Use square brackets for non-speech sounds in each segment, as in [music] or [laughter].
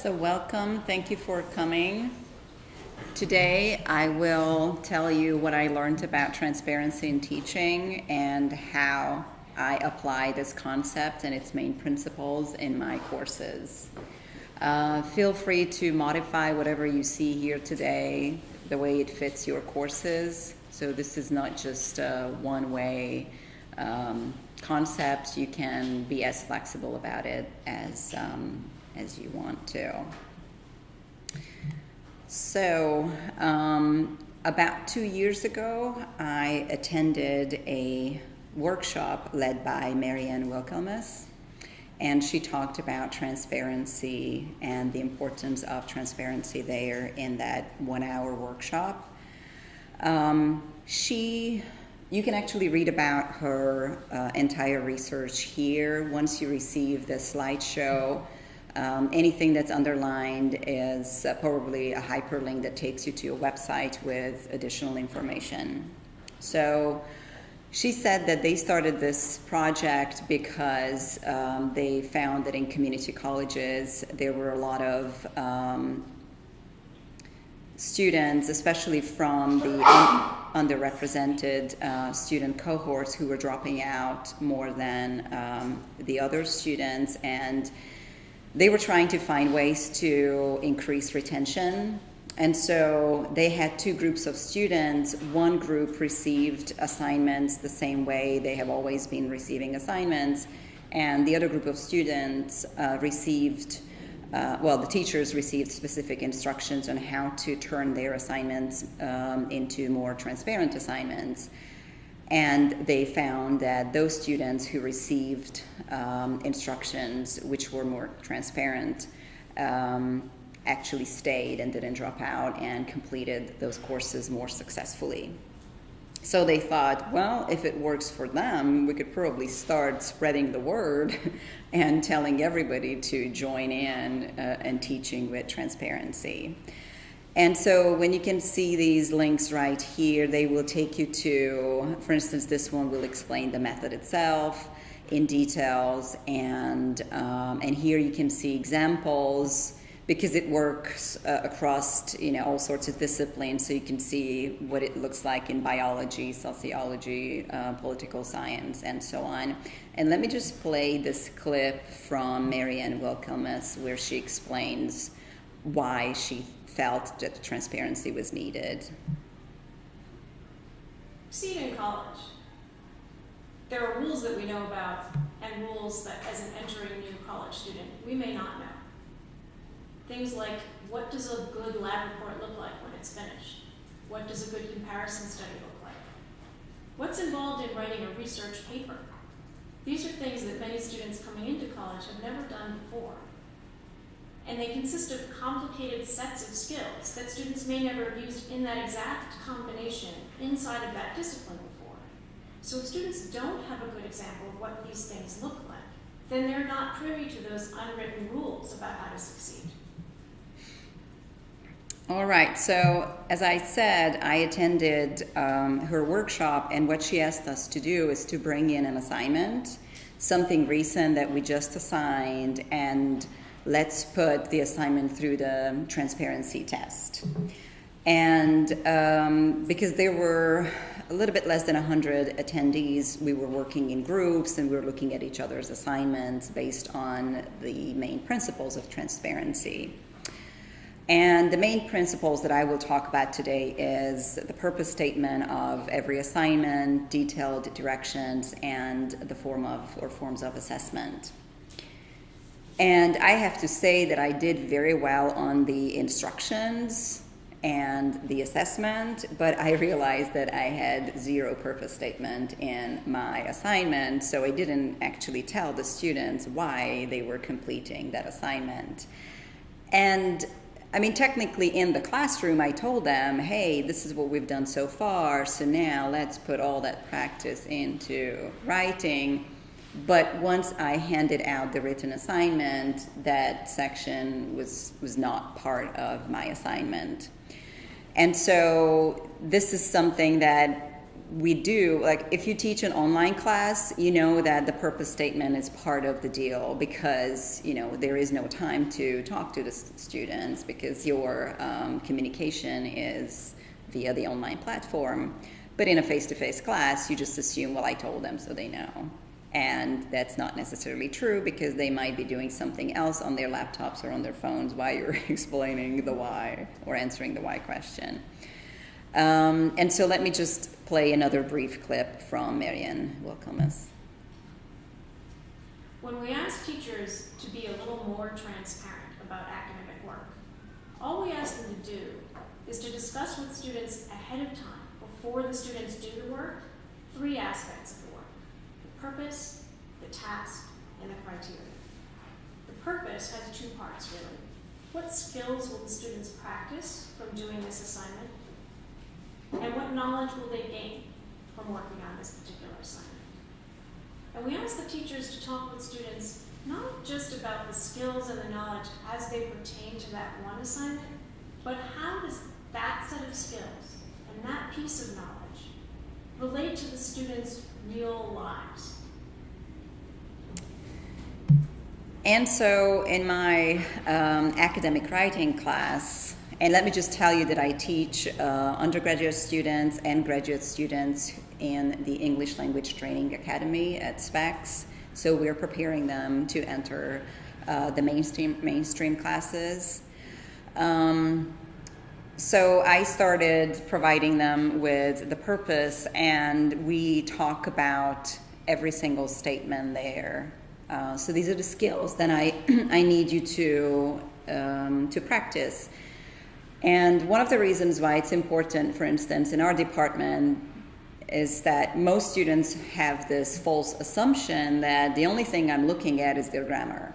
So welcome, thank you for coming. Today I will tell you what I learned about transparency in teaching and how I apply this concept and its main principles in my courses. Uh, feel free to modify whatever you see here today the way it fits your courses. So this is not just one-way um, concept. You can be as flexible about it as um, as you want to. So, um, about two years ago, I attended a workshop led by Mary-Ann Winkelmes, and she talked about transparency and the importance of transparency there in that one hour workshop. Um, she you can actually read about her uh, entire research here once you receive the slideshow um, anything that's underlined is uh, probably a hyperlink that takes you to a website with additional information. So she said that they started this project because um, they found that in community colleges there were a lot of um, students, especially from the un underrepresented uh, student cohorts who were dropping out more than um, the other students and they were trying to find ways to increase retention. And so they had two groups of students. One group received assignments the same way they have always been receiving assignments, and the other group of students uh, received, uh, well, the teachers received specific instructions on how to turn their assignments um, into more transparent assignments. And they found that those students who received um, instructions which were more transparent um, actually stayed and didn't drop out and completed those courses more successfully. So they thought, well, if it works for them, we could probably start spreading the word [laughs] and telling everybody to join in uh, and teaching with transparency. And so when you can see these links right here, they will take you to, for instance, this one will explain the method itself in details. And, um, and here you can see examples because it works uh, across you know all sorts of disciplines so you can see what it looks like in biology sociology uh, political science and so on and let me just play this clip from Mary-Ann Winkelmes where she explains why she felt that transparency was needed. See it in college. There are rules that we know about and rules that as an entering new college student, we may not know. Things like, what does a good lab report look like when it's finished? What does a good comparison study look like? What's involved in writing a research paper? These are things that many students coming into college have never done before and they consist of complicated sets of skills that students may never have used in that exact combination inside of that discipline before. So if students don't have a good example of what these things look like, then they're not privy to those unwritten rules about how to succeed. All right, so as I said, I attended um, her workshop, and what she asked us to do is to bring in an assignment, something recent that we just assigned, and let's put the assignment through the transparency test. And um, because there were a little bit less than 100 attendees, we were working in groups and we were looking at each other's assignments based on the main principles of transparency. And the main principles that I will talk about today is the purpose statement of every assignment, detailed directions, and the form of or forms of assessment. And I have to say that I did very well on the instructions and the assessment, but I realized that I had zero purpose statement in my assignment, so I didn't actually tell the students why they were completing that assignment. And I mean, technically in the classroom, I told them, hey, this is what we've done so far, so now let's put all that practice into writing. But once I handed out the written assignment, that section was, was not part of my assignment. And so this is something that we do like if you teach an online class you know that the purpose statement is part of the deal because you know there is no time to talk to the students because your um, communication is via the online platform but in a face-to-face class you just assume well i told them so they know and that's not necessarily true because they might be doing something else on their laptops or on their phones while you're [laughs] explaining the why or answering the why question um, and so let me just play another brief clip from Mary-Ann Winkelmes. When we ask teachers to be a little more transparent about academic work, all we ask them to do is to discuss with students ahead of time, before the students do the work, three aspects of the work the purpose, the task, and the criteria. The purpose has two parts really. What skills will the students practice from doing this assignment? And what knowledge will they gain from working on this particular assignment? And we ask the teachers to talk with students not just about the skills and the knowledge as they pertain to that one assignment, but how does that set of skills and that piece of knowledge relate to the students' real lives? And so in my um, academic writing class, and let me just tell you that I teach uh, undergraduate students and graduate students in the English Language Training Academy at SPECS. So we're preparing them to enter uh, the mainstream mainstream classes. Um, so I started providing them with the purpose, and we talk about every single statement there. Uh, so these are the skills that I [clears throat] I need you to um, to practice. And one of the reasons why it's important, for instance, in our department, is that most students have this false assumption that the only thing I'm looking at is their grammar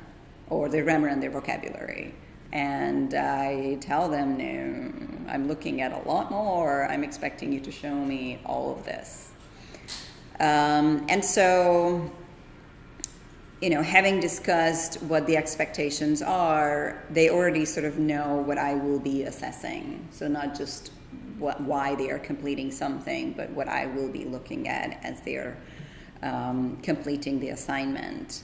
or their grammar and their vocabulary. And I tell them, no, I'm looking at a lot more. I'm expecting you to show me all of this. Um, and so you know, having discussed what the expectations are, they already sort of know what I will be assessing. So not just what, why they are completing something, but what I will be looking at as they're um, completing the assignment.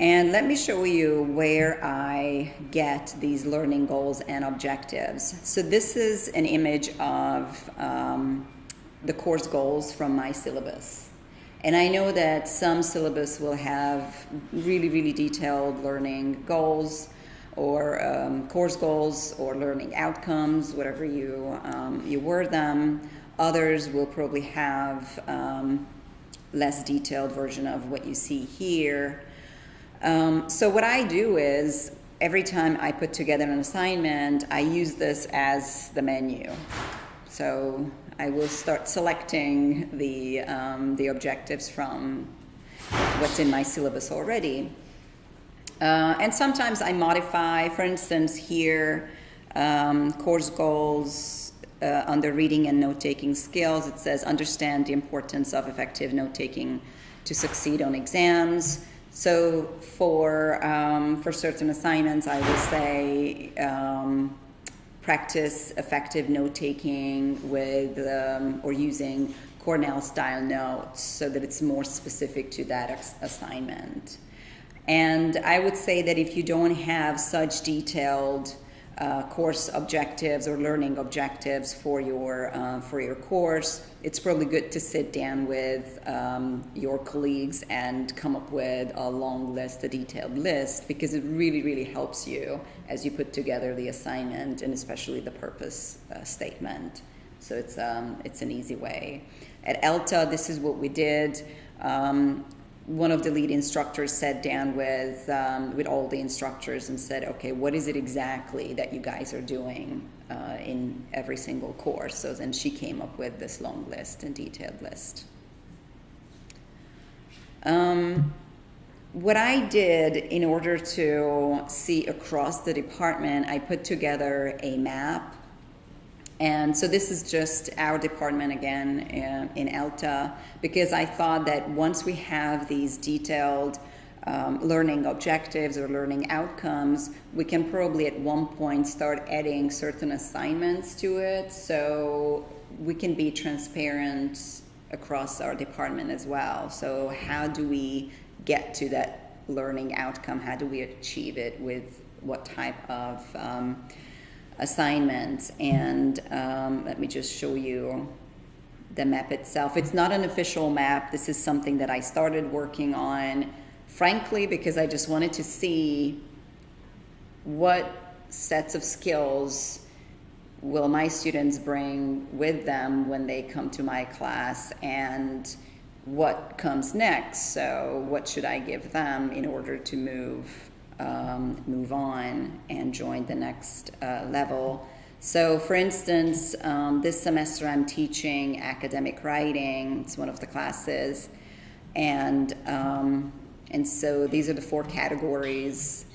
And let me show you where I get these learning goals and objectives. So this is an image of um, the course goals from my syllabus. And I know that some syllabus will have really, really detailed learning goals or um, course goals or learning outcomes, whatever you, um, you word them. Others will probably have um, less detailed version of what you see here. Um, so what I do is every time I put together an assignment, I use this as the menu. So I will start selecting the, um, the objectives from what's in my syllabus already. Uh, and sometimes I modify, for instance, here, um, course goals uh, under reading and note taking skills, it says understand the importance of effective note taking to succeed on exams. So for, um, for certain assignments, I would say, um, practice effective note taking with um, or using Cornell style notes so that it's more specific to that assignment. And I would say that if you don't have such detailed uh, course objectives or learning objectives for your uh, for your course, it's probably good to sit down with um, your colleagues and come up with a long list, a detailed list, because it really really helps you as you put together the assignment and especially the purpose uh, statement. So it's um, it's an easy way. At ELTA, this is what we did. Um, one of the lead instructors sat down with um, with all the instructors and said, "Okay, what is it exactly that you guys are doing uh, in every single course?" So then she came up with this long list and detailed list. Um, what I did in order to see across the department, I put together a map. And so this is just our department again in, in ELTA because I thought that once we have these detailed um, learning objectives or learning outcomes, we can probably at one point start adding certain assignments to it so we can be transparent across our department as well. So how do we get to that learning outcome? How do we achieve it with what type of um, assignments? And um, let me just show you the map itself. It's not an official map. This is something that I started working on, frankly, because I just wanted to see what sets of skills will my students bring with them when they come to my class and what comes next so what should i give them in order to move um, move on and join the next uh, level so for instance um, this semester i'm teaching academic writing it's one of the classes and um, and so these are the four categories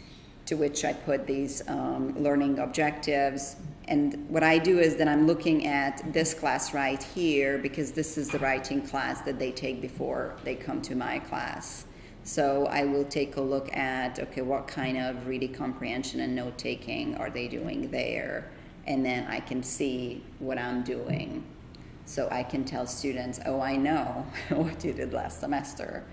to which I put these um, learning objectives. And what I do is that I'm looking at this class right here because this is the writing class that they take before they come to my class. So I will take a look at, okay, what kind of reading comprehension and note taking are they doing there? And then I can see what I'm doing. So I can tell students, oh, I know [laughs] what you did last semester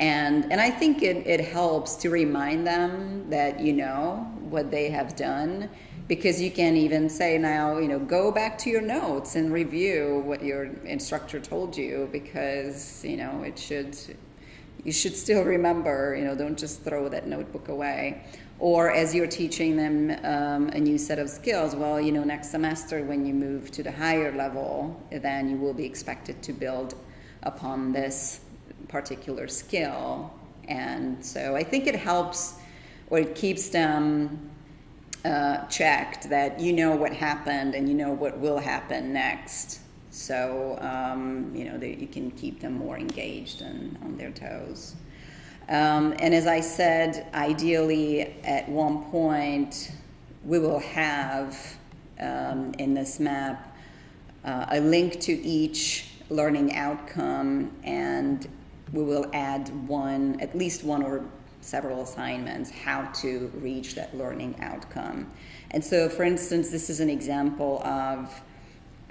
and and I think it, it helps to remind them that you know what they have done because you can even say now you know go back to your notes and review what your instructor told you because you know it should you should still remember you know don't just throw that notebook away or as you're teaching them um, a new set of skills well you know next semester when you move to the higher level then you will be expected to build upon this particular skill. And so I think it helps or it keeps them uh, checked that you know what happened and you know what will happen next. So, um, you know, you can keep them more engaged and on their toes. Um, and as I said, ideally at one point, we will have um, in this map uh, a link to each learning outcome and we will add one, at least one or several assignments, how to reach that learning outcome. And so, for instance, this is an example of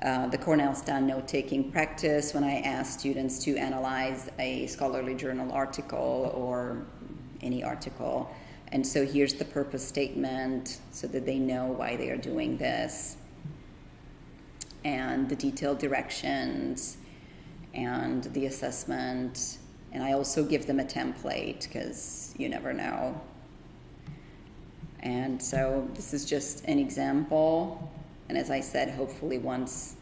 uh, the Cornell Stan note taking practice when I ask students to analyze a scholarly journal article or any article. And so here's the purpose statement so that they know why they are doing this, and the detailed directions, and the assessment, and I also give them a template because you never know. And so this is just an example. And as I said, hopefully once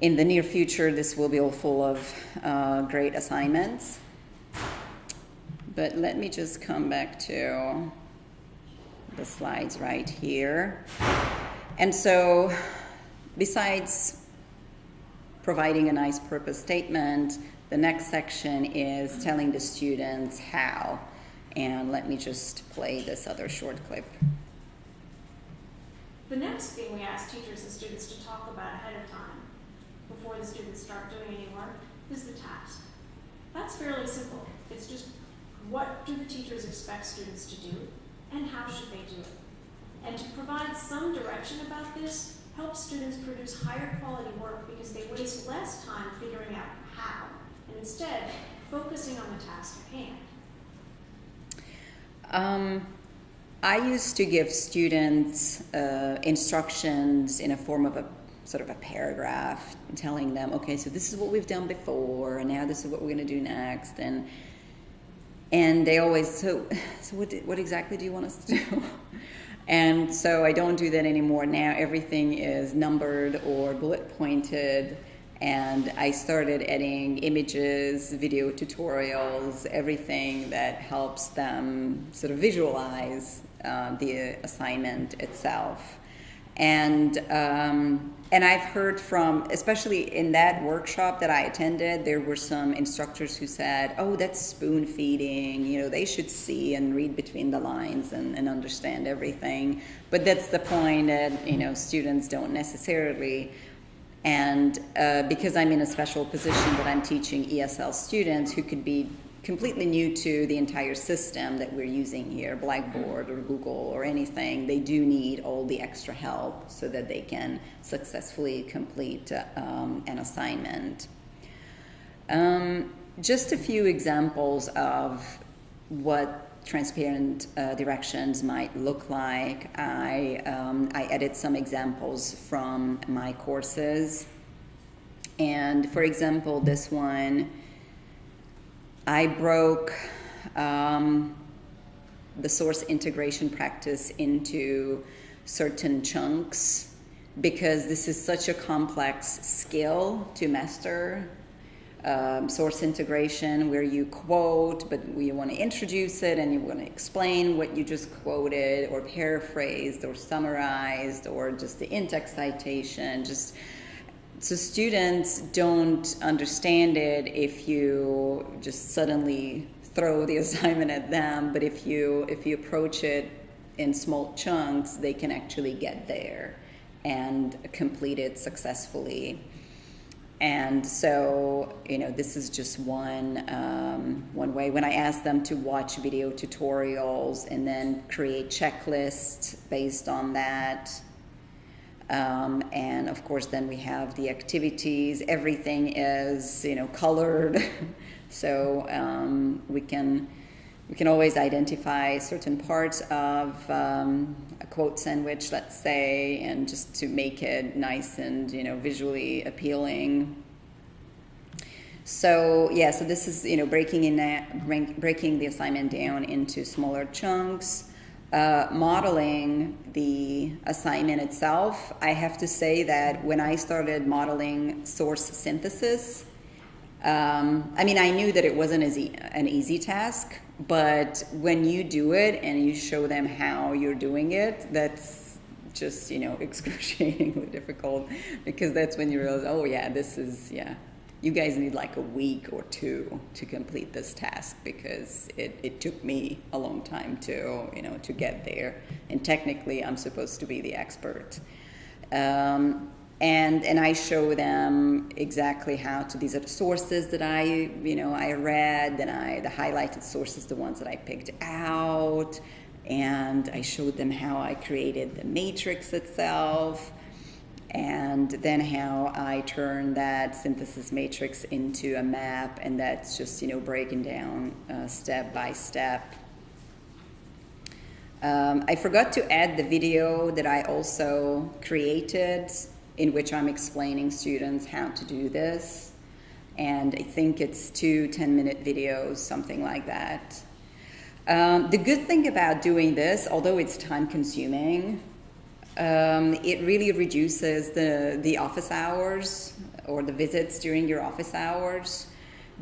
in the near future, this will be all full of uh, great assignments. But let me just come back to the slides right here. And so besides providing a nice purpose statement, the next section is telling the students how. And let me just play this other short clip. The next thing we ask teachers and students to talk about ahead of time, before the students start doing any work, is the task. That's fairly simple. It's just what do the teachers expect students to do, and how should they do it? And to provide some direction about this helps students produce higher quality work because they waste less time figuring out how and instead focusing on the task at hand? Um, I used to give students uh, instructions in a form of a sort of a paragraph telling them, okay, so this is what we've done before, and now this is what we're going to do next, and and they always so so what what exactly do you want us to do? [laughs] and so I don't do that anymore. Now everything is numbered or bullet pointed and I started adding images, video tutorials, everything that helps them sort of visualize uh, the assignment itself. And um, and I've heard from, especially in that workshop that I attended, there were some instructors who said, "Oh, that's spoon feeding. You know, they should see and read between the lines and, and understand everything." But that's the point that you know students don't necessarily and uh, because I'm in a special position that I'm teaching ESL students who could be completely new to the entire system that we're using here, Blackboard or Google or anything, they do need all the extra help so that they can successfully complete um, an assignment. Um, just a few examples of what transparent uh, directions might look like. I, um, I edit some examples from my courses. And for example, this one, I broke um, the source integration practice into certain chunks because this is such a complex skill to master. Um, source integration, where you quote, but you want to introduce it and you want to explain what you just quoted, or paraphrased, or summarized, or just the in-text citation. Just so students don't understand it if you just suddenly throw the [laughs] assignment at them. But if you if you approach it in small chunks, they can actually get there and complete it successfully. And so, you know, this is just one um, one way. When I ask them to watch video tutorials and then create checklists based on that, um, and of course, then we have the activities. Everything is, you know, colored, [laughs] so um, we can we can always identify certain parts of um, a quote sandwich, let's say, and just to make it nice and you know visually appealing. So yeah, so this is you know breaking in breaking the assignment down into smaller chunks. Uh, modeling the assignment itself, I have to say that when I started modeling source synthesis, um, I mean, I knew that it wasn't as e- an easy task, but when you do it and you show them how you're doing it, that's just, you know, [laughs] excruciatingly difficult because that's when you realize, oh, yeah, this is, yeah, you guys need like a week or two to complete this task because it, it took me a long time to you know to get there. And technically i'm supposed to be the expert. Um, and and i show them exactly how to these are the sources that i you know i read and i the highlighted sources the ones that i picked out. And i showed them how i created the matrix itself and then how I turn that synthesis matrix into a map, and that's just you know breaking down uh, step by step. Um, I forgot to add the video that I also created, in which I'm explaining students how to do this, and I think it's two 10-minute videos, something like that. Um, the good thing about doing this, although it's time-consuming, um, it really reduces the, the office hours or the visits during your office hours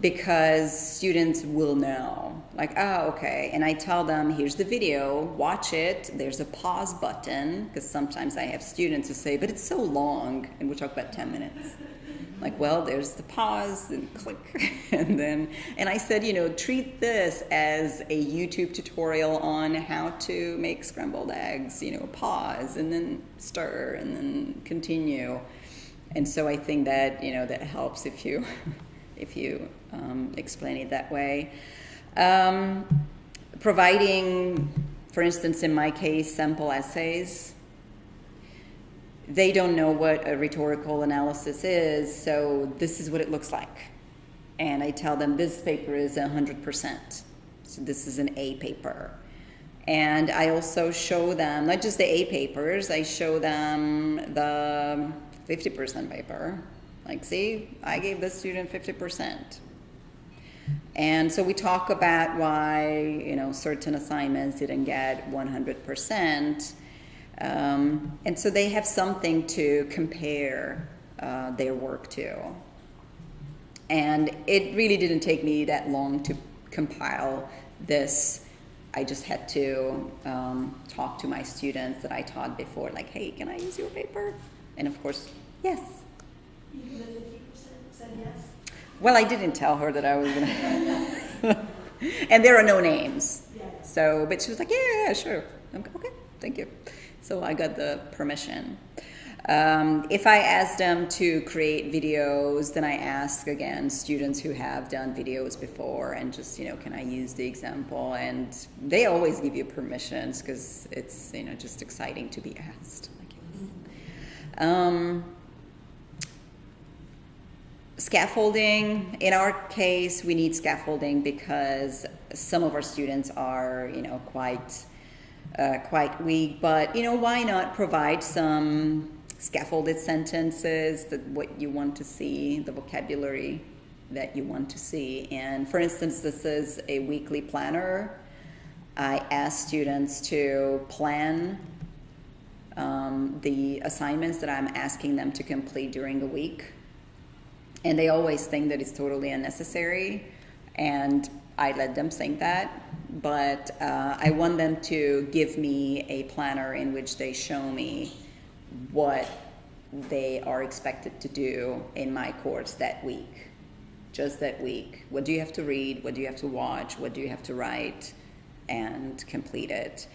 because students will know like oh okay. And i tell them here's the video. Watch it. There's a pause button because sometimes i have students who say but it's so long and we'll talk about 10 minutes like well there's the pause and click. [laughs] And then and i said you know treat this as a youtube tutorial on how to make scrambled eggs you know pause and then stir and then continue. And so i think that you know that helps if you [laughs] if you um, explain it that way. Um, providing for instance in my case sample essays they don't know what a rhetorical analysis is, so this is what it looks like. And I tell them this paper is 100%. So this is an A paper. And I also show them, not just the A papers, I show them the 50% paper. Like, see, I gave this student 50%. And so we talk about why, you know, certain assignments didn't get 100%. Um, and so they have something to compare uh, their work to. And it really didn't take me that long to compile this. I just had to um, talk to my students that I taught before, like, hey, can I use your paper? And of course, yes. Even the 50% said yes? Well, I didn't tell her that I was gonna. [laughs] and there are no names. Yeah. So, but she was like, yeah, yeah, sure. I'm, okay, thank you. So I got the permission. Um, if I ask them to create videos, then I ask again students who have done videos before and just, you know, can I use the example? And they always give you permissions because it's, you know, just exciting to be asked. Um, scaffolding in our case we need scaffolding because some of our students are you know quite uh, quite weak but you know why not provide some scaffolded sentences that what you want to see the vocabulary that you want to see? And for instance this is a weekly planner. I ask students to plan um, the assignments that i'm asking them to complete during the week. And they always think that it's totally unnecessary. And i let them think that but uh, i want them to give me a planner in which they show me what they are expected to do in my course that week. Just that week. What do you have to read? What do you have to watch? What do you have to write? And complete it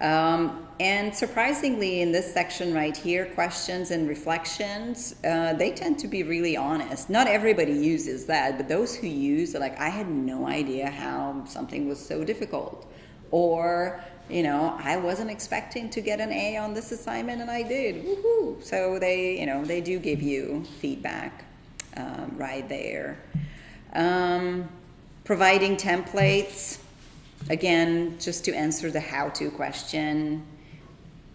um, and surprisingly, in this section right here, questions and reflections, uh, they tend to be really honest. Not everybody uses that, but those who use are like, I had no idea how something was so difficult. Or, you know, I wasn't expecting to get an A on this assignment and I did. Woohoo! So they, you know, they do give you feedback um, right there. Um, providing templates Again, just to answer the how-to question,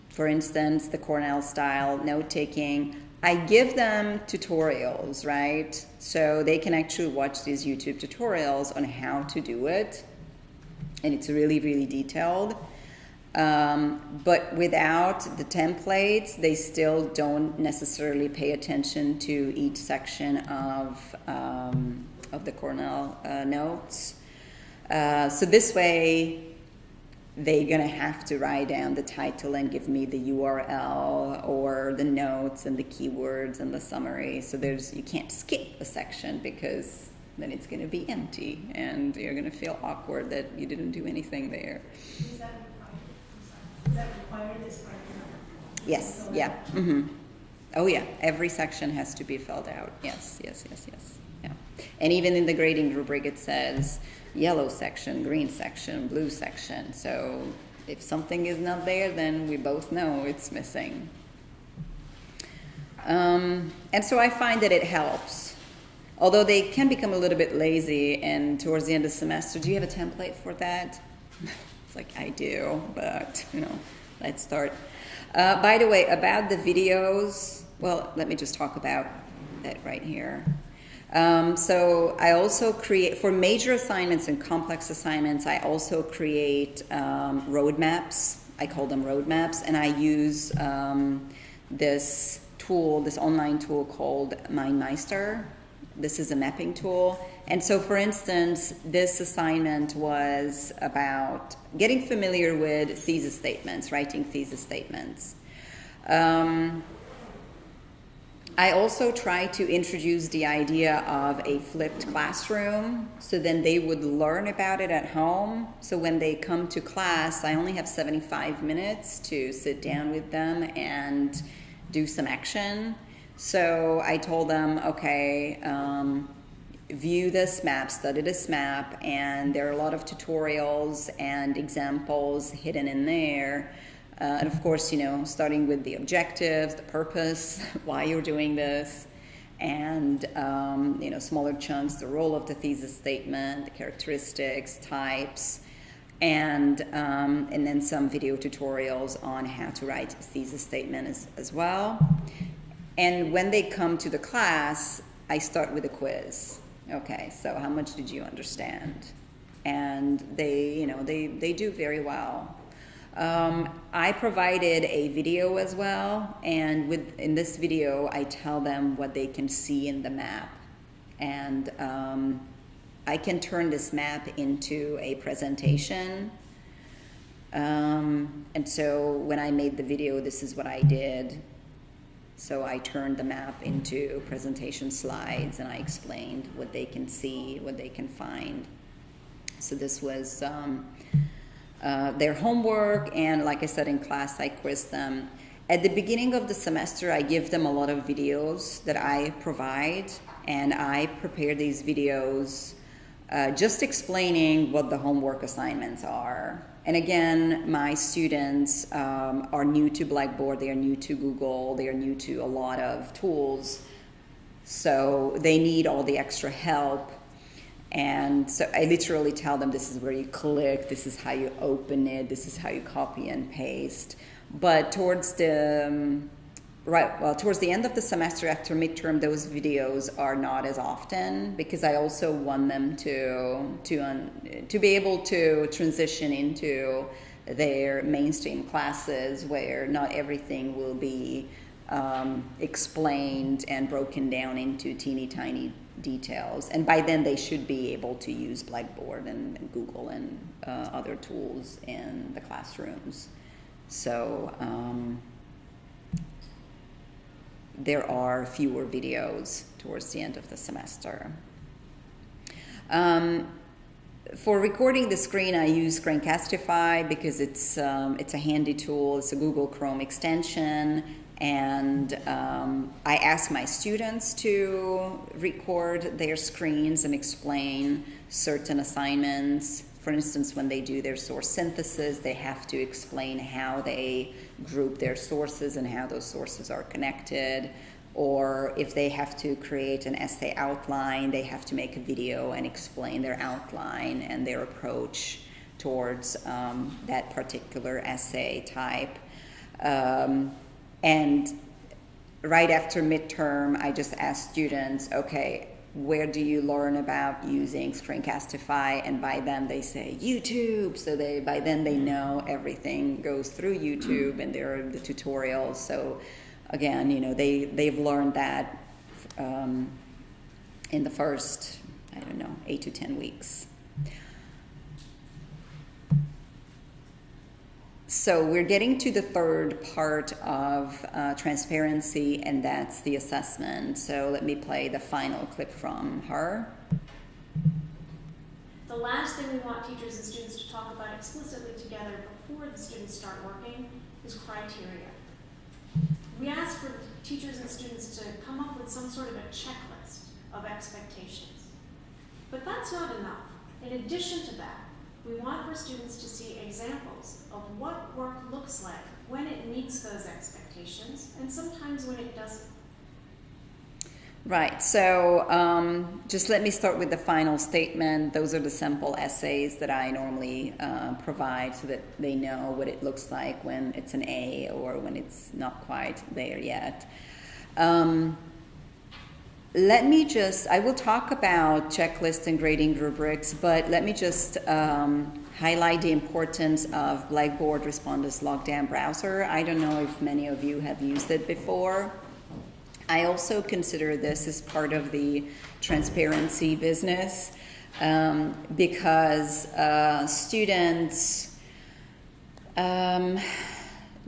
for instance, the Cornell style note taking, I give them tutorials, right? So they can actually watch these YouTube tutorials on how to do it. And it's really, really detailed. Um, but without the templates, they still don't necessarily pay attention to each section of, um, of the Cornell uh, notes. Uh, so this way, they're gonna have to write down the title and give me the URL or the notes and the keywords and the summary. So there's you can't skip a section because then it's gonna be empty and you're gonna feel awkward that you didn't do anything there. Is that required? Is that required this part? Yes, yeah. hmm Oh yeah, every section has to be filled out. Yes, yes, yes, yes. Yeah. And even in the grading rubric, it says yellow section, green section, blue section. So if something is not there, then we both know it's missing. Um, and so I find that it helps. Although they can become a little bit lazy, and towards the end of the semester, do you have a template for that? [laughs] it's like, I do, but, you know, let's start. Uh, by the way, about the videos, well, let me just talk about that right here. Um, so I also create, for major assignments and complex assignments, I also create um, roadmaps. I call them roadmaps, and I use um, this tool, this online tool called MindMeister. This is a mapping tool. And so, for instance, this assignment was about getting familiar with thesis statements, writing thesis statements. Um, I also try to introduce the idea of a flipped classroom so then they would learn about it at home. So when they come to class, I only have 75 minutes to sit down with them and do some action. So I told them, okay, um, view this map, study this map, and there are a lot of tutorials and examples hidden in there. Uh, and of course, you know, starting with the objectives, the purpose, [laughs] why you're doing this, and um, you know, smaller chunks, the role of the thesis statement, the characteristics, types, and um, and then some video tutorials on how to write a thesis statement as, as well. And when they come to the class, I start with a quiz. Okay, so how much did you understand? And they, you know, they, they do very well. Um, I provided a video as well, and with in this video, I tell them what they can see in the map, and um, I can turn this map into a presentation. Um, and so when I made the video, this is what I did. So I turned the map into presentation slides, and I explained what they can see, what they can find. So this was. Um, uh, their homework, and like I said in class, I quiz them. At the beginning of the semester, I give them a lot of videos that I provide, and I prepare these videos uh, just explaining what the homework assignments are. And again, my students um, are new to Blackboard, they are new to Google, they are new to a lot of tools. So they need all the extra help. And so I literally tell them this is where you click, this is how you open it, this is how you copy and paste. But towards the um, right, well, towards the end of the semester after midterm, those videos are not as often because I also want them to to un, to be able to transition into their mainstream classes where not everything will be um, explained and broken down into teeny tiny details. And by then, they should be able to use Blackboard and, and Google and uh, other tools in the classrooms. So um, there are fewer videos towards the end of the semester. Um, for recording the screen, I use Screencastify because it's um, it's a handy tool. It's a Google Chrome extension, and um, I ask my students to record their screens and explain certain assignments. For instance, when they do their source synthesis, they have to explain how they group their sources and how those sources are connected or if they have to create an essay outline, they have to make a video and explain their outline and their approach towards um, that particular essay type. Um, and right after midterm, I just ask students, okay, where do you learn about using Screencastify? And by then they say YouTube. So they by then they know everything goes through YouTube and there are the tutorials. So again, you know, they, they've learned that um, in the first, I don't know, eight to 10 weeks. So we're getting to the third part of uh, transparency, and that's the assessment. So let me play the final clip from her. The last thing we want teachers and students to talk about explicitly together before the students start working is criteria. We ask for teachers and students to come up with some sort of a checklist of expectations. But that's not enough. In addition to that, we want for students to see examples of what work looks like when it meets those expectations and sometimes when it doesn't. Right, so um, just let me start with the final statement. Those are the sample essays that I normally uh, provide so that they know what it looks like when it's an A or when it's not quite there yet. Um, let me just, I will talk about checklists and grading rubrics, but let me just um, highlight the importance of Blackboard Respondus Lockdown Browser. I don't know if many of you have used it before. I also consider this as part of the transparency business um, because uh, students um,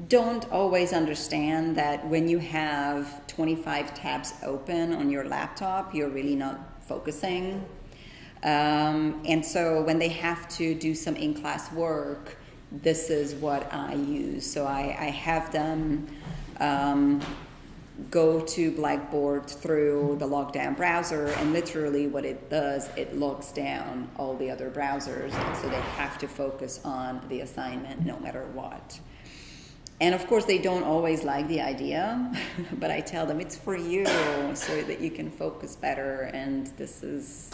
don't always understand that when you have 25 tabs open on your laptop, you're really not focusing. Um, and so when they have to do some in-class work, this is what I use. So I, I have them um, go to Blackboard through the lockdown browser, and literally what it does, it locks down all the other browsers, so they have to focus on the assignment no matter what. And of course, they don't always like the idea, [laughs] but I tell them it's for you so that you can focus better, and this is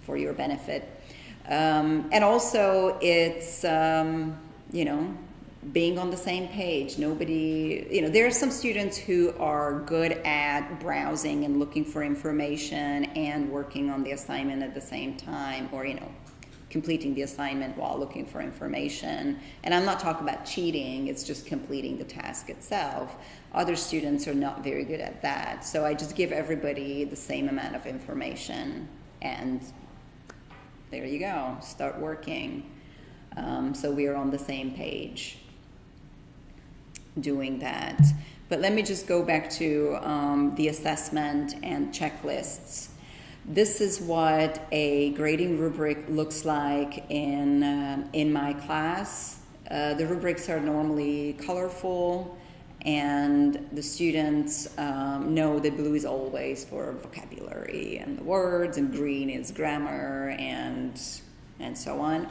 for your benefit. Um, and also, it's, um, you know, being on the same page. Nobody, you know, there are some students who are good at browsing and looking for information and working on the assignment at the same time, or, you know, completing the assignment while looking for information. And I'm not talking about cheating, it's just completing the task itself. Other students are not very good at that. So I just give everybody the same amount of information and there you go, start working. Um, so we are on the same page doing that. But let me just go back to um, the assessment and checklists. This is what a grading rubric looks like in, uh, in my class. Uh, the rubrics are normally colorful and the students um, know that blue is always for vocabulary and the words and green is grammar and, and so on.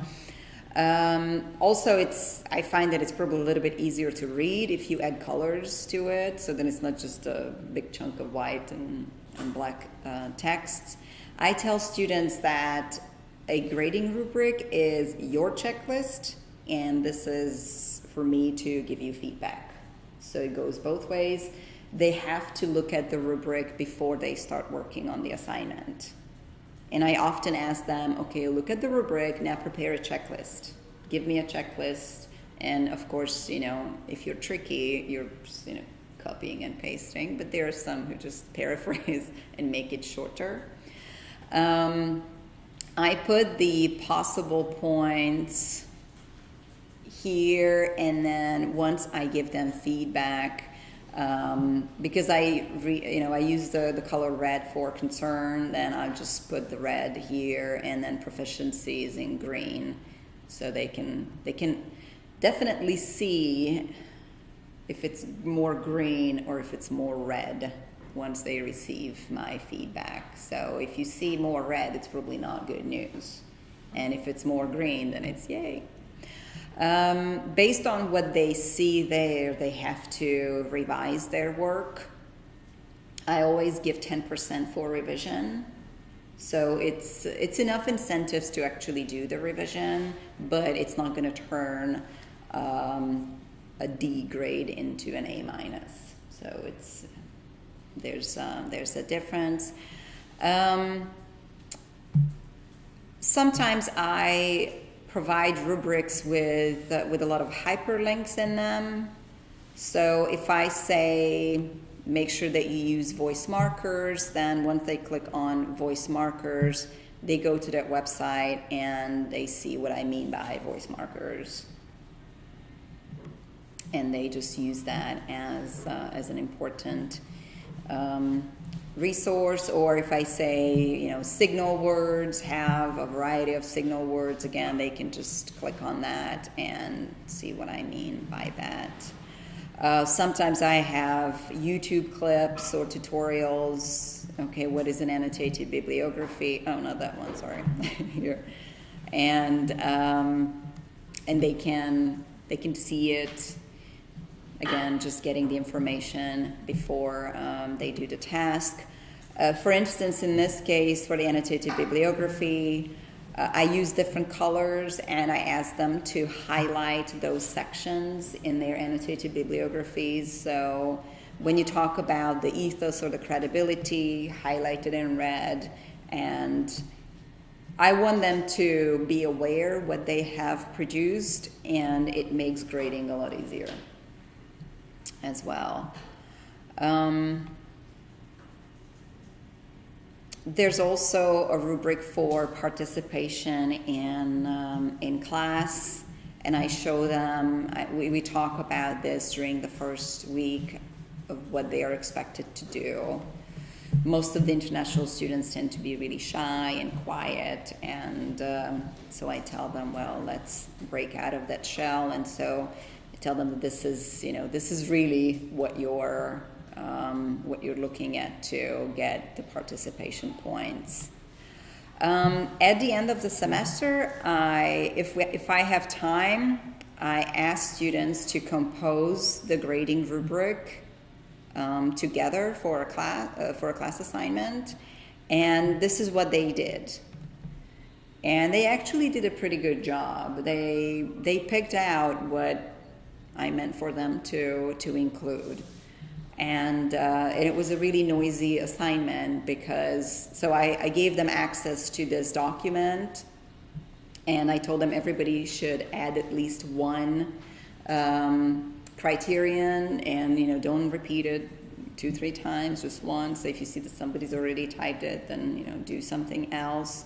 Um, also, it's I find that it's probably a little bit easier to read if you add colors to it, so then it's not just a big chunk of white and, in black uh, text. I tell students that a grading rubric is your checklist, and this is for me to give you feedback. So it goes both ways. They have to look at the rubric before they start working on the assignment. And I often ask them, okay, look at the rubric, now prepare a checklist. Give me a checklist. And of course, you know, if you're tricky, you're just, you know, copying and pasting, but there are some who just [laughs] paraphrase and make it shorter. Um, I put the possible points here, and then once I give them feedback, um, because I, re, you know, I use the, the color red for concern, then I just put the red here, and then proficiencies in green, so they can they can definitely see if it's more green or if it's more red once they receive my feedback. So if you see more red, it's probably not good news. And if it's more green, then it's yay. Um, based on what they see there, they have to revise their work. I always give 10% for revision. So it's, it's enough incentives to actually do the revision, but it's not going to turn um, a D grade into an A minus. So it's there's um, there's a difference. Um, sometimes I provide rubrics with uh, with a lot of hyperlinks in them. So if I say make sure that you use voice markers, then once they click on voice markers, they go to that website and they see what I mean by voice markers and they just use that as, uh, as an important um, resource. Or if I say, you know, signal words have a variety of signal words, again, they can just click on that and see what I mean by that. Uh, sometimes I have YouTube clips or tutorials. Okay, what is an annotated bibliography? Oh, not that one, sorry. [laughs] Here. And, um, and they can, they can see it Again, just getting the information before um, they do the task. Uh, for instance, in this case, for the annotated bibliography, uh, I use different colors and I ask them to highlight those sections in their annotated bibliographies. So when you talk about the ethos or the credibility, highlighted in red, and I want them to be aware what they have produced, and it makes grading a lot easier as well. Um, there's also a rubric for participation in, um, in class, and I show them, I, we, we talk about this during the first week of what they are expected to do. Most of the international students tend to be really shy and quiet, and um, so I tell them, well, let's break out of that shell. And so tell them that this is, you know, this is really what you're, um, what you're looking at to get the participation points. Um, at the end of the semester, I, if, we, if I have time, I ask students to compose the grading rubric um, together for a class uh, for a class assignment, and this is what they did. And they actually did a pretty good job. They they picked out what I meant for them to, to include. And, uh, and it was a really noisy assignment because, so I, I gave them access to this document and I told them everybody should add at least one um, criterion and, you know, don't repeat it two, three times, just once. If you see that somebody's already typed it, then, you know, do something else.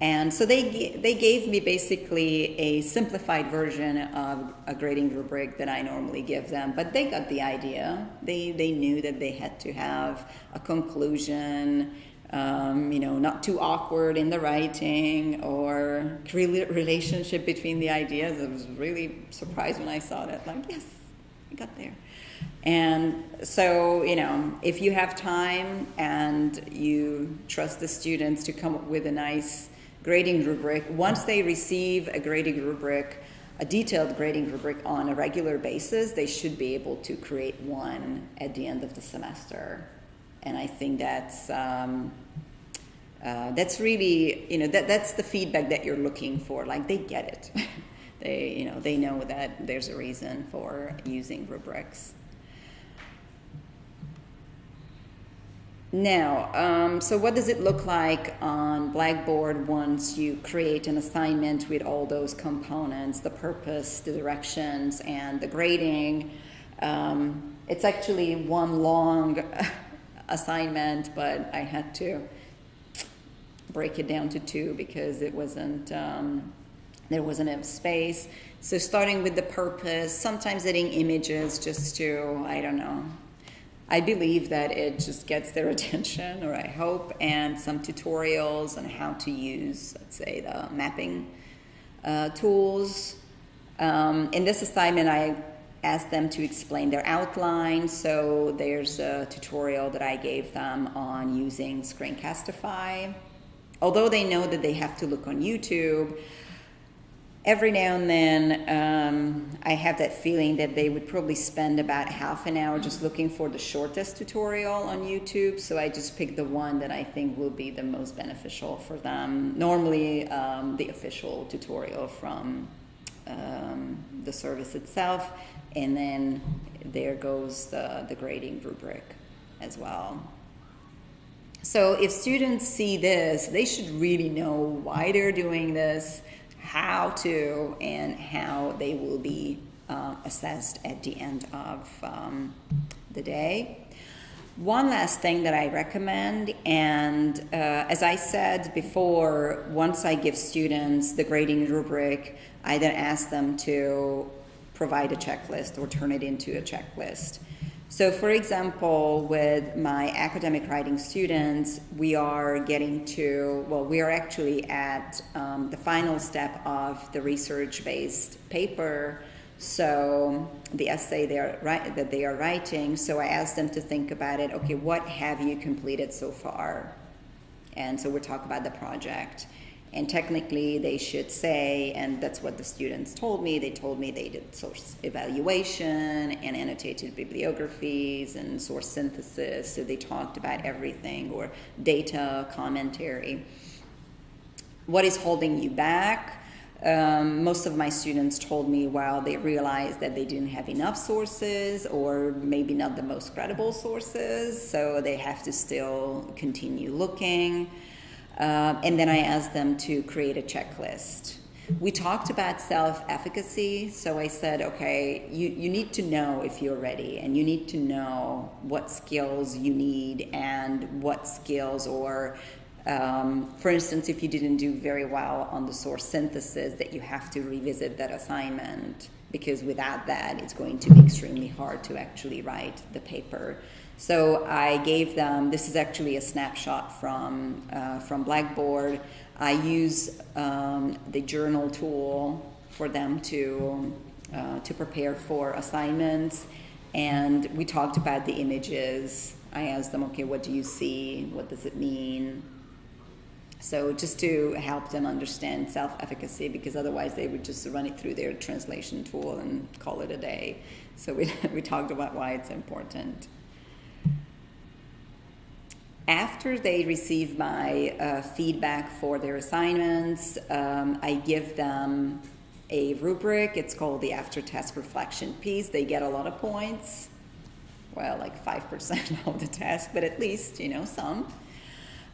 And so they, they gave me basically a simplified version of a grading rubric that I normally give them, but they got the idea. They, they knew that they had to have a conclusion, um, you know, not too awkward in the writing or relationship between the ideas. I was really surprised when I saw that, like, yes, I got there. And so, you know, if you have time and you trust the students to come up with a nice grading rubric. Once they receive a grading rubric, a detailed grading rubric on a regular basis, they should be able to create one at the end of the semester. and I think that's um, uh, that's really you know that that's the feedback that you're looking for. Like they get it, [laughs] they you know they know that there's a reason for using rubrics. Now, um, so what does it look like on Blackboard once you create an assignment with all those components, the purpose, the directions, and the grading? Um, it's actually one long [laughs] assignment, but I had to break it down to two because it wasn't, um, there wasn't enough space. So starting with the purpose, sometimes adding images just to, I don't know, I believe that it just gets their attention, or I hope, and some tutorials on how to use, let's say, the mapping uh, tools. Um, in this assignment, I asked them to explain their outline, so there's a tutorial that I gave them on using Screencastify. Although they know that they have to look on YouTube, every now and then um, I have that feeling that they would probably spend about half an hour just looking for the shortest tutorial on YouTube. So I just pick the one that I think will be the most beneficial for them. Normally, um, the official tutorial from um, the service itself, and then there goes the, the grading rubric as well. So if students see this, they should really know why they're doing this how to and how they will be uh, assessed at the end of um, the day. One last thing that I recommend, and uh, as I said before, once I give students the grading rubric, I then ask them to provide a checklist or turn it into a checklist. So, for example, with my academic writing students, we are getting to, well, we are actually at um, the final step of the research based paper. So, the essay they are, that they are writing. So, I asked them to think about it okay, what have you completed so far? And so, we'll talk about the project. And technically, they should say, and that's what the students told me. They told me they did source evaluation and annotated bibliographies and source synthesis. So they talked about everything, or data commentary. What is holding you back? Um, most of my students told me, well, they realized that they didn't have enough sources or maybe not the most credible sources, so they have to still continue looking. Uh, and then I asked them to create a checklist. We talked about self efficacy, so I said, okay, you, you need to know if you're ready, and you need to know what skills you need and what skills, or um, for instance, if you didn't do very well on the source synthesis, that you have to revisit that assignment because without that, it's going to be extremely hard to actually write the paper. So I gave them, this is actually a snapshot from, uh, from Blackboard. I use um, the journal tool for them to, uh, to prepare for assignments. And we talked about the images. I asked them, okay, what do you see? What does it mean? So just to help them understand self-efficacy, because otherwise they would just run it through their translation tool and call it a day. So we, [laughs] we talked about why it's important after they receive my uh, feedback for their assignments, um, I give them a rubric. It's called the after test reflection piece. They get a lot of points. Well, like 5% [laughs] of the test, but at least, you know, some.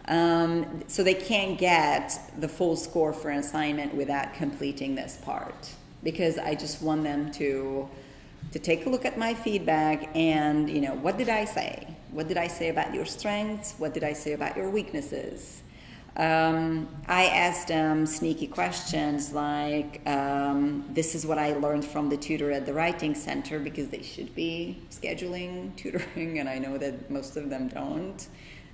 Um, so they can't get the full score for an assignment without completing this part because I just want them to to take a look at my feedback and you know what did I say? What did I say about your strengths? What did I say about your weaknesses? Um, I asked them sneaky questions like, um, This is what I learned from the tutor at the Writing Center because they should be scheduling [laughs] tutoring, and I know that most of them don't.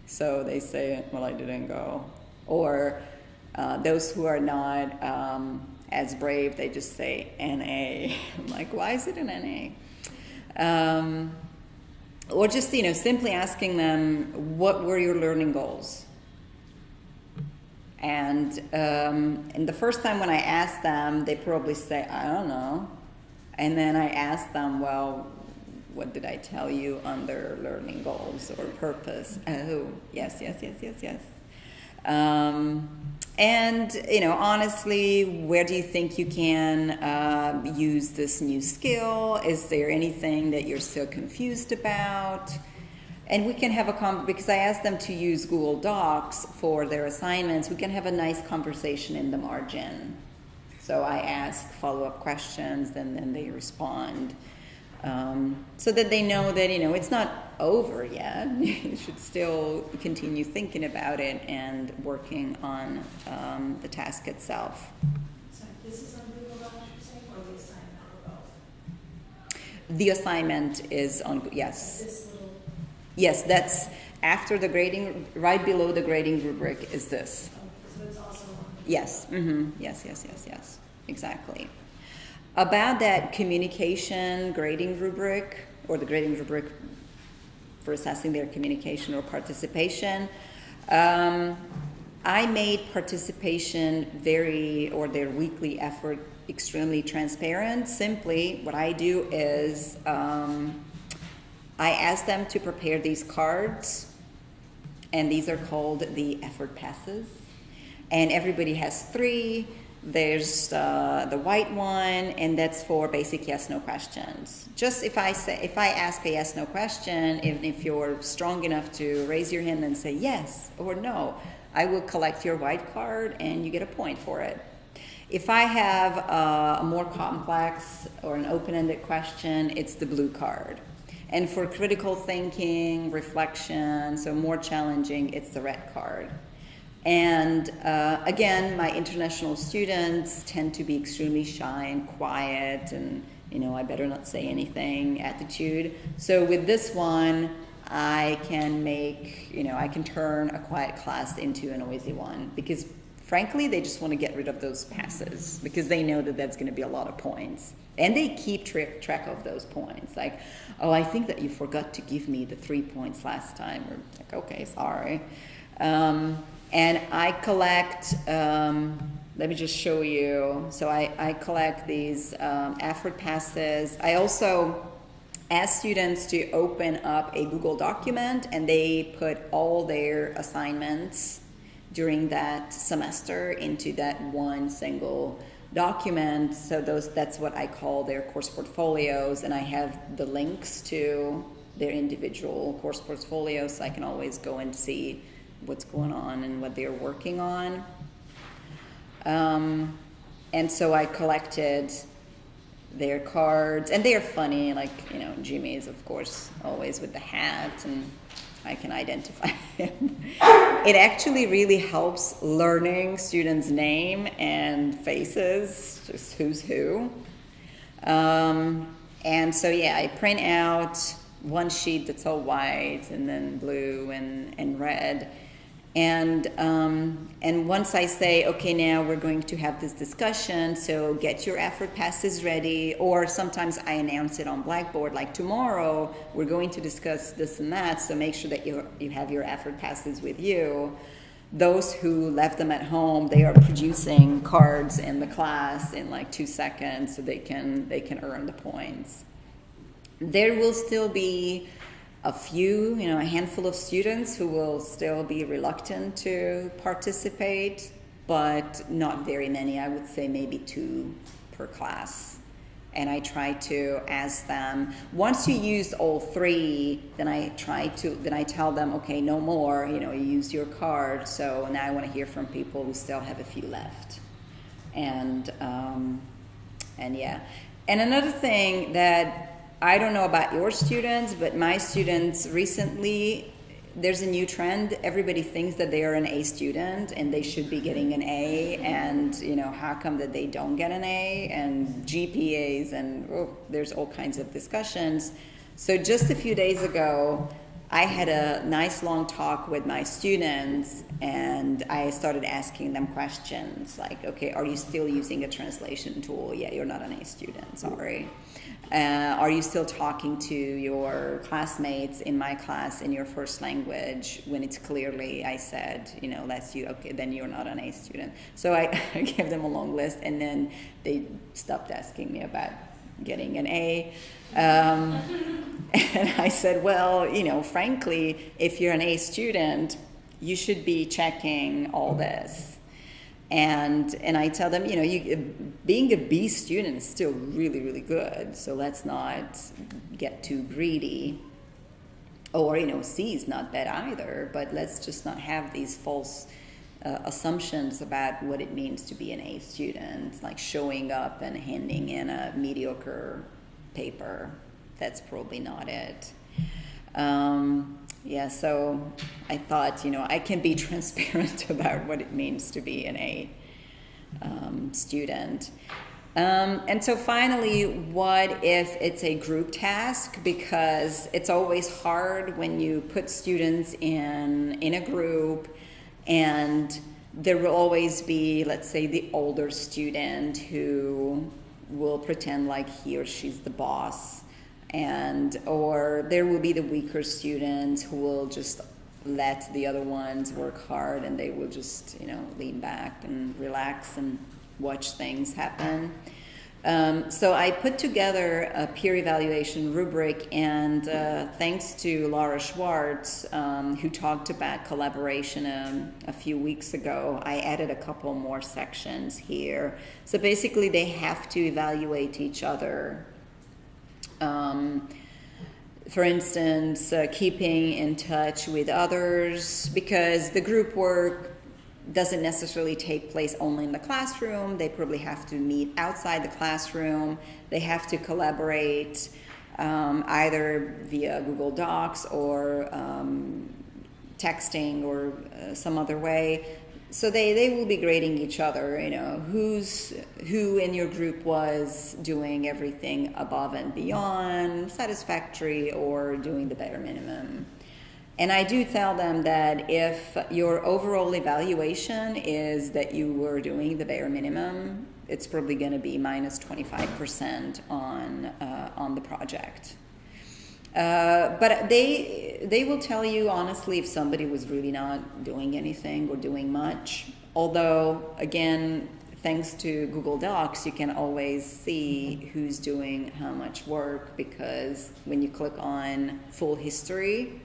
So they say, Well, I didn't go. Or uh, those who are not um, as brave, they just say NA. [laughs] I'm like, Why is it an NA? Or just you know simply asking them what were your learning goals and um, and the first time when i asked them they probably say i don't know and then i asked them well what did I tell you on their learning goals or purpose? Oh, yes, yes, yes, yes, yes. Um, and you know, honestly, where do you think you can uh, use this new skill? Is there anything that you're still confused about? And we can have a com because I asked them to use Google Docs for their assignments. We can have a nice conversation in the margin. So I ask follow-up questions, and then they respond, um, so that they know that you know it's not over yet. [laughs] you should still continue thinking about it and working on um, the task itself. So this is on Google Docs, you're saying, or the assignment, or both? The assignment is on yes, little, yes. That's after the grading, right below the grading rubric is this. oh, so it's also on. Yes, mm-hmm, yes, yes, yes, yes, exactly. About that communication grading rubric, or the grading rubric for assessing their communication or participation, um, I made participation very, or their weekly effort extremely transparent. Simply, what I do is um, I ask them to prepare these cards, and these are called the effort passes and everybody has three. There's uh, the white one, and that's for basic yes no questions. Just if I say, if I ask a yes no question, even if you're strong enough to raise your hand and say yes or no, I will collect your white card and you get a point for it. If I have uh, a more complex or an open-ended question, it's the blue card. And for critical thinking, reflection, so more challenging, it's the red card. And uh, again, my international students tend to be extremely shy and quiet and, you know, I better not say anything attitude. So with this one, I can make, you know, I can turn a quiet class into a noisy one because frankly, they just want to get rid of those passes because they know that that's going to be a lot of points. And they keep tra- track of those points. Like, oh, I think that you forgot to give me the three points last time. Or like, okay, sorry. Um, and I collect, um, let me just show you. So I, I collect these um, effort passes. I also ask students to open up a Google document and they put all their assignments during that semester into that one single document. So those that's what I call their course portfolios and I have the links to their individual course portfolios so I can always go and see what's going on and what they're working on. Um, and so I collected their cards, and they're funny. Like you know, Jimmy is of course always with the hat, and I can identify [laughs] him. it actually really helps learning students' name and faces, just who's who. Um, and so yeah, I print out one sheet that's all white and then blue and, and red. And, um, and once I say, okay, now we're going to have this discussion, so get your effort passes ready, or sometimes I announce it on Blackboard, like tomorrow we're going to discuss this and that, so make sure that you, you have your effort passes with you. Those who left them at home, they are producing cards in the class in like two seconds, so they can, they can earn the points. There will still be a few, you know, a handful of students who will still be reluctant to participate, but not very many. I would say maybe two per class. And I try to ask them, once you use all three, then I try to, then I tell them, okay, no more, you know, you used your card, so now I want to hear from people who still have a few left. And, um, and yeah. And another thing that I don't know about your students, but my students recently, there's a new trend. Everybody thinks that they are an A student and they should be getting an A, and you know how come that they don't get an A and GPAs and oh, there's all kinds of discussions. So just a few days ago, I had a nice long talk with my students and I started asking them questions like, okay, are you still using a translation tool? Yeah, you're not an A student, sorry. Uh, are you still talking to your classmates in my class in your first language when it's clearly I said, you know, that's you, okay, then you're not an A student. So I, [laughs] I gave them a long list and then they stopped asking me about getting an A. Um, [laughs] and I said, well, you know, frankly, if you're an A student, you should be checking all this. And and I tell them, you know, you being a B student is still really really good. So let's not get too greedy. Or you know, C is not bad either. But let's just not have these false uh, assumptions about what it means to be an A student, like showing up and handing in a mediocre paper. That's probably not it. Um, yeah, so I thought, you know, I can be [laughs] transparent [laughs] about what it means to be an A um, student. Um, and so finally, what if it's a group task? Because it's always hard when you put students in in a group, and there will always be, let's say, the older student who will pretend like he or she's the boss and or there will be the weaker students who will just let the other ones work hard and they will just you know lean back and relax and watch things happen. Um, so i put together a peer evaluation rubric and uh, thanks to laura schwartz um, who talked about collaboration um, a few weeks ago i added a couple more sections here. So basically they have to evaluate each other um, for instance, uh, keeping in touch with others because the group work doesn't necessarily take place only in the classroom. They probably have to meet outside the classroom. They have to collaborate um, either via Google Docs or um, texting or uh, some other way so they, they will be grading each other you know who's who in your group was doing everything above and beyond satisfactory or doing the bare minimum. And i do tell them that if your overall evaluation is that you were doing the bare minimum it's probably going to be minus 25% on uh, on the project uh, but they they will tell you honestly if somebody was really not doing anything or doing much. Although again, thanks to Google Docs, you can always see who's doing how much work because when you click on full history,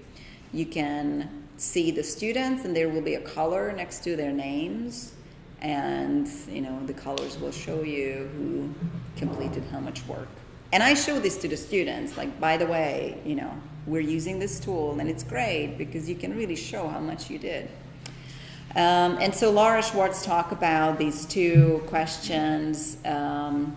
you can see the students and there will be a color next to their names and you know the colors will show you who completed how much work. And I show this to the students, like, by the way, you know, we're using this tool and it's great because you can really show how much you did. Um, and so Laura Schwartz talked about these two questions. Um,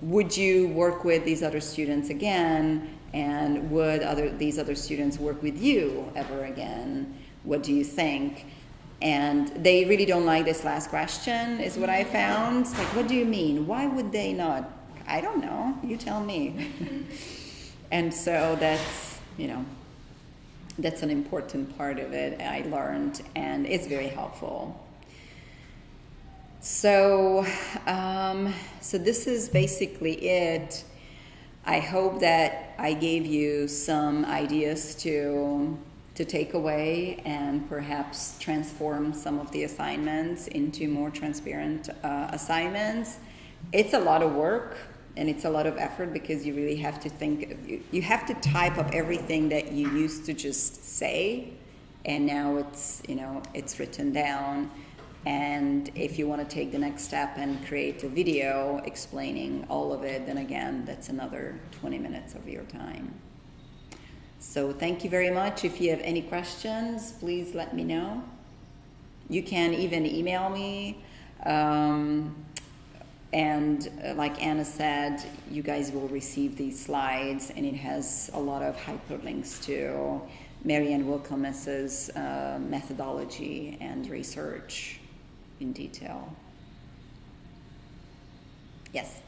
would you work with these other students again? And would other, these other students work with you ever again? What do you think? And they really don't like this last question, is what I found. Like, what do you mean? Why would they not I don't know. You tell me. and so that's, you know, that's an important part of it. I learned, and it's very helpful. So, um, so this is basically it. I hope that I gave you some ideas to to take away and perhaps transform some of the assignments into more transparent uh, assignments. It's a lot of work and it's a lot of effort because you really have to think you, you have to type up everything that you used to just say and now it's you know it's written down. And if you want to take the next step and create a video explaining all of it then again that's another 20 minutes of your time. So thank you very much. If you have any questions please let me know. You can even email me um, and uh, like Anna said, you guys will receive these slides, and it has a lot of hyperlinks to Mary-Ann Winkelmes's uh, methodology and research in detail. Yes.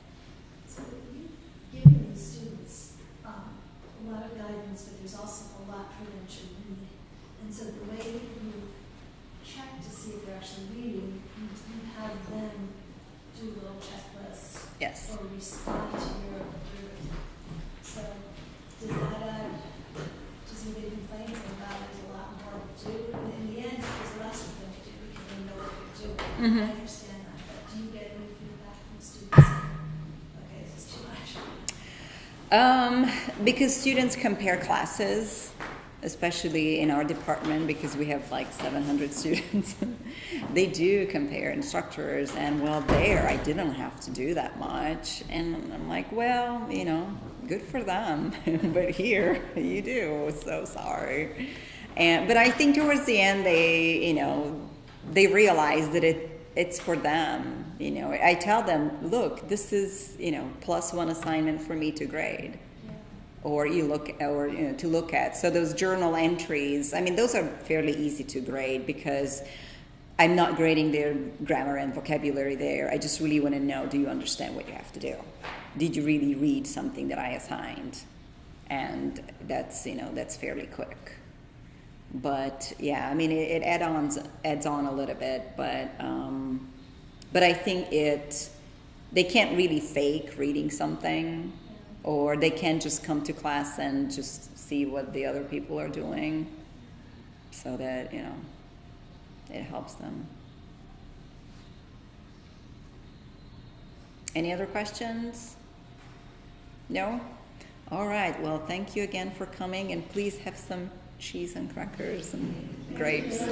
So you've given the students um, a lot of guidance, but there's also a lot for them to read. And so the way you check to see if they're actually reading, you have them do little checklists Yes. or respond to your, your, so does that, uh, does anybody complain about there's a lot more to do? And in the end, there's less for them to do because they know what they're doing. Mhm. I understand that, but do you get any feedback from students? Okay, this is too much. Um, because students compare classes, especially in our department, because we have like 700 [laughs] students. they do compare instructors, and well, there I didn't have to do that much. And I'm like, well, you know, good for them, [laughs] but here you do. So sorry. And but I think towards the end, they, you know, they realize that it it's for them. You know, I tell them, look, this is you know plus one assignment for me to grade. Or you look or you know to look at. So those journal entries i mean those are fairly easy to grade because i'm not grading their grammar and vocabulary there. I just really want to know do you understand what you have to do? Did you really read something that i assigned? And that's you know that's fairly quick. But yeah i mean it, it add-ons adds on a little bit but um, but i think it they can't really fake reading something or they can just come to class and just see what the other people are doing so that you know it helps them. Any other questions? No? All right. Well thank you again for coming and please have some cheese and crackers and grapes